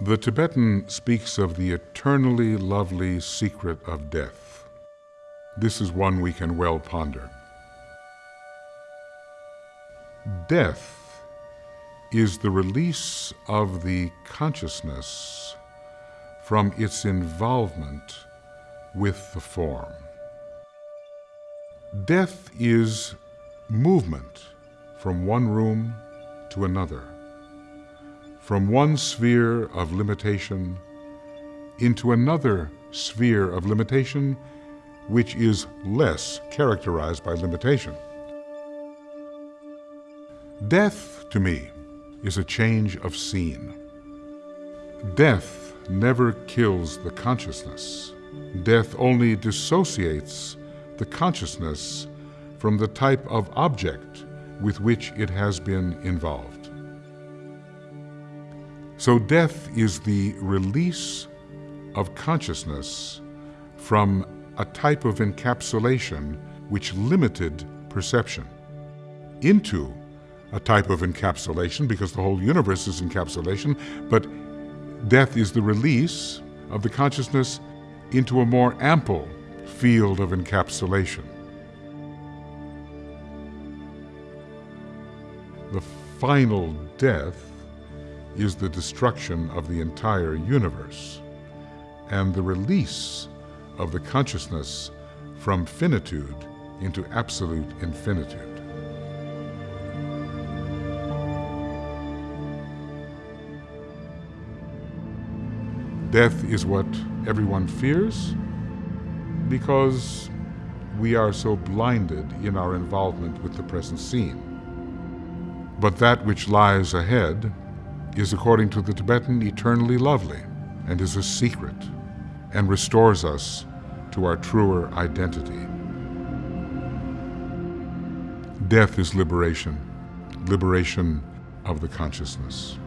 The Tibetan speaks of the eternally lovely secret of death. This is one we can well ponder. Death is the release of the consciousness from its involvement with the form. Death is movement from one room to another, from one sphere of limitation into another sphere of limitation which is less characterized by limitation. Death, to me, is a change of scene. Death never kills the consciousness. Death only dissociates the consciousness from the type of object with which it has been involved. So death is the release of consciousness from a type of encapsulation which limited perception into a type of encapsulation because the whole universe is encapsulation, but death is the release of the consciousness into a more ample field of encapsulation. The final death is the destruction of the entire universe and the release of the consciousness from finitude into absolute infinitude. Death is what everyone fears because we are so blinded in our involvement with the present scene. But that which lies ahead is, according to the Tibetan, eternally lovely and is a secret and restores us to our truer identity. Death is liberation, liberation of the consciousness.